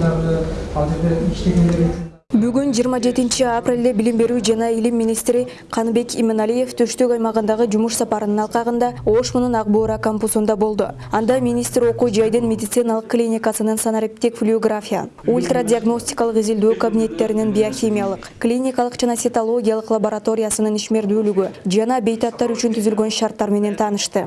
дагы ал жерде иштегендер үчүн Бүгін 27 апрелде билим берүү жана илим министри Каныбек Иманалиев төштөк аймагындагы жумуш сапарынын алкагында Ошмунун Акбуура кампусунда болду. Анда министр окуу жайдын медициналык клиникасынын санариптик флюорография, ультрадиагностикалык изилдөө кабинеттеринин биохимиялык, клиникалык жана цитологиялык лабораториясынын ишмердүүлүгү жана бейтаттар үчүн түзүлгөн шарттар менен таанышты.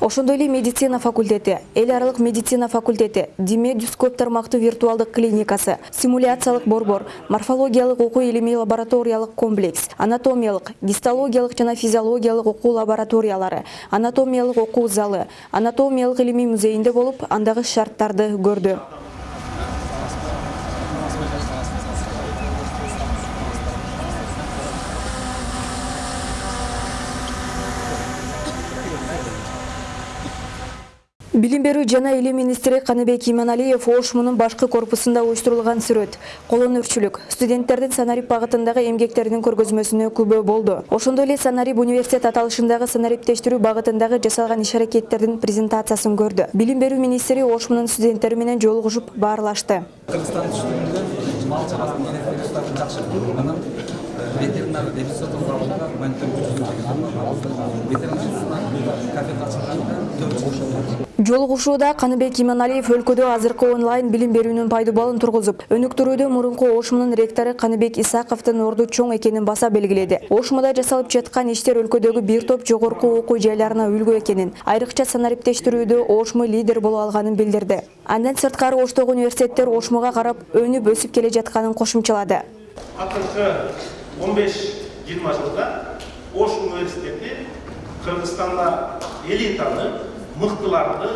Ошондой эле медицина факультети, эл аралык медицина факультети, Димедиус көп тармактуу виртуалдык клиникасы, симуляциялык борбор, морфологиялык окуу илимий лабораториялык комплекс, анатомиялык, гистологиялык жана физиологиялык окуу лабораториялары, анатомиялык окуу залы, анатомиялык илимий музейинде болуп, андагы шарттарды көрдү. Билим берүү жана илим министри Каныбек Иманалиев Ошмунун башкы корпусунда уюштурулган сүрөт, колонурчулук, студенттердин санарип багытындагы эмгектеринин көргөзмөсүнө күбө болду. Ошондой эле санарип университет аталышындагы санариптештирүү багытындагы жасалган иш-аракеттердин презентациясын көрдү. Билим берүү министри Ошмунун студенттери менен жолугушуп баарлашты. Кыргызстан түштүгүндө мал чарбасын ресурстарын жакшы анан ветеринар эпизод курамында монитор ветеринар Жолугушууда Каныбек Иманалиев өлкөдө азыркы онлайн билим берүүнүн пайдубалын тургузуп, өнүктүрүүдө мурунку Ошмунун ректору Каныбек Исаковдун орду чоң экенин баса белгиледи. Ошмуда жасалып жаткан иштер өлкөдөгү бир топ жогорку окуу жайларына үлгү экенин, айрыкча санариптештирүүдө Ошму лидер боло алганын билдирди. Андан сырткары Оштогу университеттер Ошмуга карап өнүп өсүп келе жатканын кошумчалады. Акыркы 15-20 жылда Ош университети Кыргызстанда элитаны мықтыларды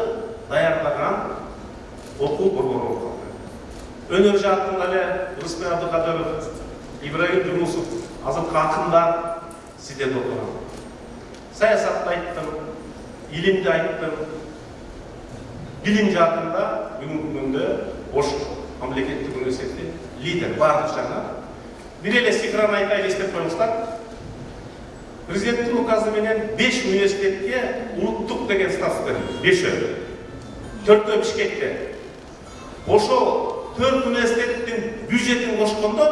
борбору болуп калды өнөр жаатында эле рыспай абдыкадыров ибрагим жунусов азыркы акындар сиздерде отурган саясатты айттым илимди айттым. Билим жаатында бүгүнкү күндө ош мамлекеттик университети лидер баардык жагынан бир эле цифраны айтайын эстеп коюңуздар президенттің указы менен беш университетке улуттук деген статус берилди бешөө төртөө бишкекте ошол төрт университеттин бюджетин кошкондо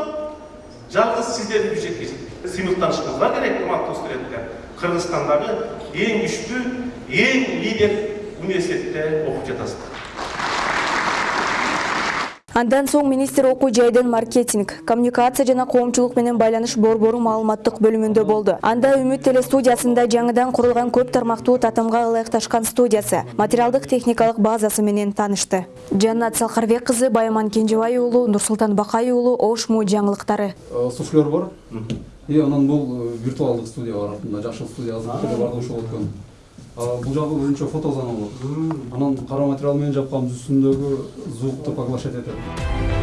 жалгыз сиздердин бюджетке сыймыктанышыңызга керек урматтуу студенттер. Кыргызстандагы эң күчтүү эң лидер университетте окуп жатасыздар. Андан соң министр окуу жайдын маркетинг, коммуникация жана коомчулук менен байланыш борбору маалыматтык бөлүмүндө болду. Анда Үмүт теле студиясында жаңыдан курулган көп тармактуу татымга ылайыкташкан студиясы, материалдык техникалык базасы менен таанышты. Жаннат Салкарбек кызы, Байман Кенжебай уулу, Нурсултан Бакай уулу, Ошму жаңылыктары. Суфлер бар. И анан бул виртуалдык студия бар артында, жакшы студия азыр баардыгы ошол өткөн бул жагы өзүнчө фотозона болот. Анан кара материал менен жапканбыз үстүндөгү звукту поглощать этет